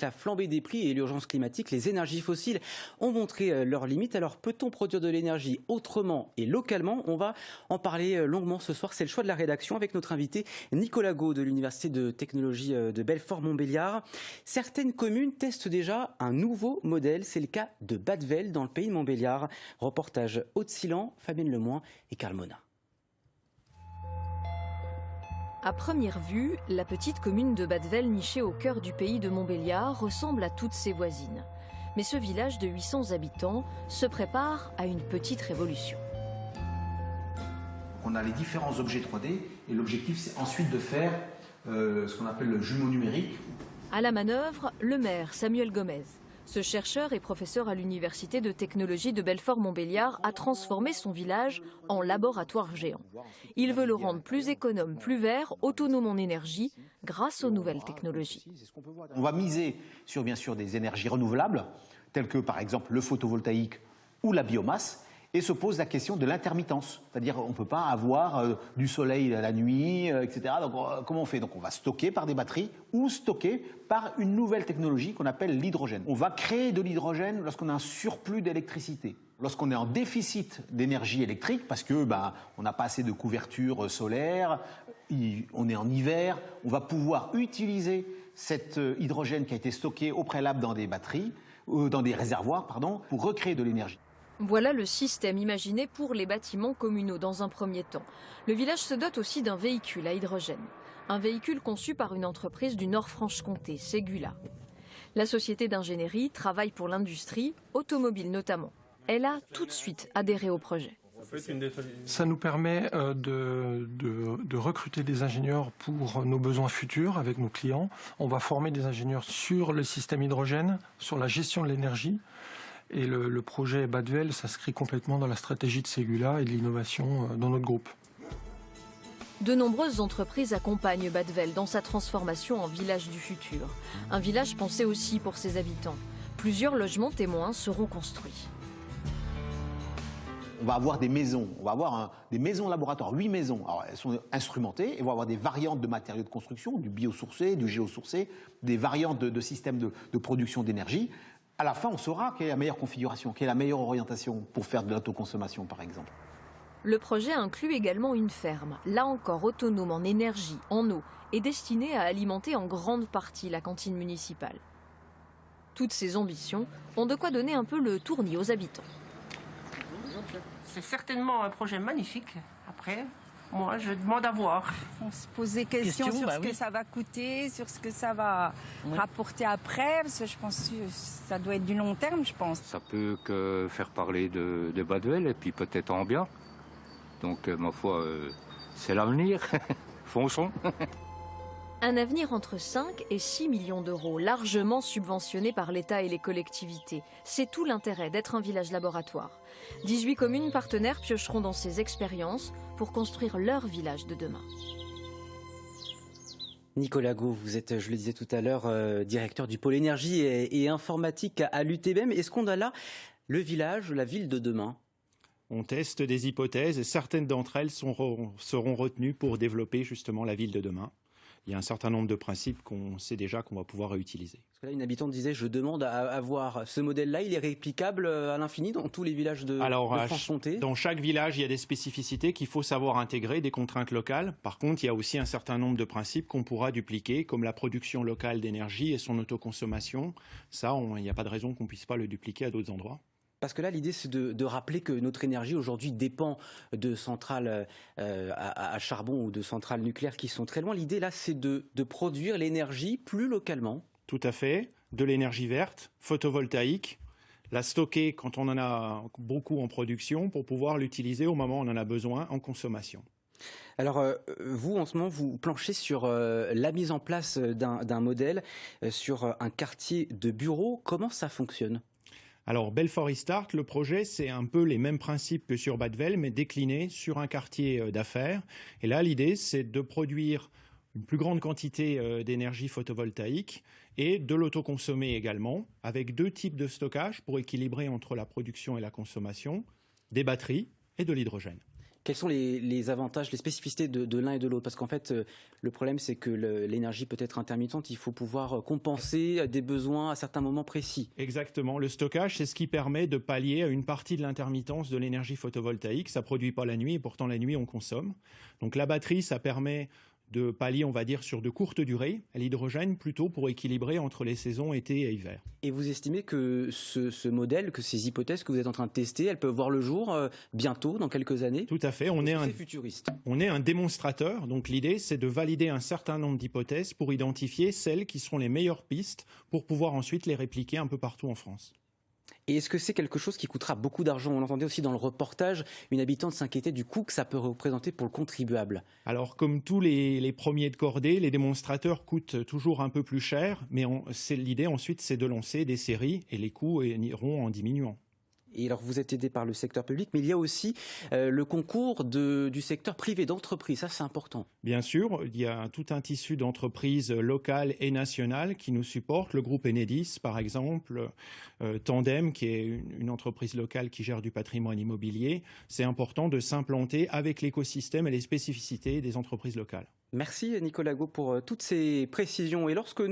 La flambée des prix et l'urgence climatique, les énergies fossiles ont montré euh, leurs limites. Alors peut-on produire de l'énergie autrement et localement? On va en parler euh, longuement ce soir. C'est le choix de la rédaction avec notre invité Nicolas Gau de l'Université de technologie euh, de Belfort-Montbéliard. Certaines communes testent déjà un nouveau modèle. C'est le cas de Badvel dans le pays de Montbéliard. Reportage Haute-Silan, Fabienne Lemoin et Carl Mona. À première vue, la petite commune de Badvel, nichée au cœur du pays de Montbéliard, ressemble à toutes ses voisines. Mais ce village de 800 habitants se prépare à une petite révolution. On a les différents objets 3D et l'objectif c'est ensuite de faire euh, ce qu'on appelle le jumeau numérique. À la manœuvre, le maire Samuel Gomez. Ce chercheur et professeur à l'Université de technologie de Belfort-Montbéliard a transformé son village en laboratoire géant. Il veut le rendre plus économe, plus vert, autonome en énergie, grâce aux nouvelles technologies. On va miser sur bien sûr des énergies renouvelables, telles que par exemple le photovoltaïque ou la biomasse, et se pose la question de l'intermittence. C'est-à-dire on ne peut pas avoir euh, du soleil la nuit, euh, etc. Donc euh, comment on fait? Donc on va stocker par des batteries ou stocker par une nouvelle technologie qu'on appelle l'hydrogène. On va créer de l'hydrogène lorsqu'on a un surplus d'électricité. Lorsqu'on est en déficit d'énergie électrique, parce que bah, on n'a pas assez de couverture solaire, on est en hiver, on va pouvoir utiliser cet hydrogène qui a été stocké au préalable dans des batteries, dans des réservoirs, pardon, pour recréer de l'énergie. Voilà le système imaginé pour les bâtiments communaux dans un premier temps. Le village se dote aussi d'un véhicule à hydrogène. Un véhicule conçu par une entreprise du Nord-Franche-Comté, Segula. La société d'ingénierie travaille pour l'industrie, automobile notamment. Elle a tout de suite adhéré au projet. Ça nous permet euh, de, de, recruter des ingénieurs pour nos besoins futurs avec nos clients. On va former des ingénieurs sur le système hydrogène, sur la gestion de l'énergie, et le, projet Badvel s'inscrit complètement dans la stratégie de Segula et de l'innovation euh, dans notre groupe. De nombreuses entreprises accompagnent Badvel dans sa transformation en village du futur. Un village pensé aussi pour ses habitants. Plusieurs logements témoins seront construits. On va avoir des maisons, on va avoir des maisons laboratoires, huit maisons. Alors, elles sont instrumentées et on va avoir des variantes de matériaux de construction, du biosourcé, du géosourcé, des variantes de, systèmes de, de production d'énergie à la fin, on saura quelle est la meilleure configuration, quelle est la meilleure orientation pour faire de l'autoconsommation, par exemple. Le projet inclut également une ferme, là encore autonome en énergie, en eau, et destinée à alimenter en grande partie la cantine municipale. Toutes ces ambitions ont de quoi donner un peu le tournis aux habitants. C'est certainement un projet magnifique. Après, moi, je demande à voir. On se pose des questions sur bah ce que ça va coûter, sur ce que ça va rapporter après, parce que je pense que ça doit être du long terme, je pense. Ça peut que faire parler de, de Baduel et puis peut-être en bien. Donc, euh, ma foi, euh, c'est l'avenir. Fonçons. Un avenir entre 5 et 6 millions d'euros, largement subventionné par l'État et les collectivités. C'est tout l'intérêt d'être un village laboratoire. 18 communes partenaires piocheront dans ces expériences pour construire leur village de demain. Nicolas Gau, vous êtes, je le disais tout à l'heure, euh, directeur du pôle énergie et, informatique à, à l'UTBM. Est-ce qu'on a là le village, la ville de demain? On teste des hypothèses et certaines d'entre elles seront retenues pour développer justement la ville de demain il y a un certain nombre de principes qu'on sait déjà qu'on va pouvoir réutiliser. Parce que là, une habitante disait, je demande à avoir ce modèle-là, il est réplicable euh, à l'infini dans tous les villages de, Alors, Dans chaque village, il y a des spécificités qu'il faut savoir intégrer, des contraintes locales. Par contre, il y a aussi un certain nombre de principes qu'on pourra dupliquer, comme la production locale d'énergie et son autoconsommation. Ça, il n'y a pas de raison qu'on ne puisse pas le dupliquer à d'autres endroits. Parce que là, l'idée, c'est de, rappeler que notre énergie aujourd'hui dépend de centrales euh, à, charbon ou de centrales nucléaires qui sont très loin. L'idée, là, c'est de, produire l'énergie plus localement. Tout à fait. De l'énergie verte, photovoltaïque, la stocker quand on en a beaucoup en production pour pouvoir l'utiliser au moment où on en a besoin en consommation. Alors, euh, vous, en ce moment, vous planchez sur euh, la mise en place d'un modèle sur un quartier de bureaux. Comment ça fonctionne? Alors, Belfort Restart, le projet, c'est un peu les mêmes principes que sur Badvel, mais décliné sur un quartier euh, d'affaires. Et là, l'idée, c'est de produire une plus grande quantité euh, d'énergie photovoltaïque et de l'autoconsommer également, avec deux types de stockage pour équilibrer entre la production et la consommation, des batteries et de l'hydrogène. Quels sont les, avantages, les spécificités de, l'un et de l'autre? Parce qu'en fait, euh, le problème, c'est que l'énergie peut être intermittente. Il faut pouvoir compenser des besoins à certains moments précis. Exactement. Le stockage, c'est ce qui permet de pallier à une partie de l'intermittence de l'énergie photovoltaïque. Ça produit pas la nuit et pourtant la nuit, on consomme. Donc la batterie, ça permet de pallier, on va dire, sur de courtes durées, l'hydrogène plutôt pour équilibrer entre les saisons été et hiver. Et vous estimez que ce, modèle, que ces hypothèses que vous êtes en train de tester, elles peuvent voir le jour euh, bientôt, dans quelques années? Tout à fait. On est, un futuriste? On est un démonstrateur. Donc l'idée, c'est de valider un certain nombre d'hypothèses pour identifier celles qui seront les meilleures pistes pour pouvoir ensuite les répliquer un peu partout en France. Et est-ce que c'est quelque chose qui coûtera beaucoup d'argent? On entendait aussi dans le reportage une habitante s'inquiéter du coût que ça peut représenter pour le contribuable. Alors, comme tous les, premiers de cordée, les démonstrateurs coûtent toujours un peu plus cher, mais l'idée ensuite, c'est de lancer des séries et les coûts iront en diminuant. Et alors, vous êtes aidé par le secteur public, mais il y a aussi euh, le concours du secteur privé d'entreprise. Ça, c'est important. Bien sûr, il y a tout un tissu d'entreprises locales et nationales qui nous supportent. Le groupe Enedis, par exemple, euh, Tandem, qui est une, entreprise locale qui gère du patrimoine immobilier. C'est important de s'implanter avec l'écosystème et les spécificités des entreprises locales. Merci Nicolas Go pour euh, toutes ces précisions. Et lorsque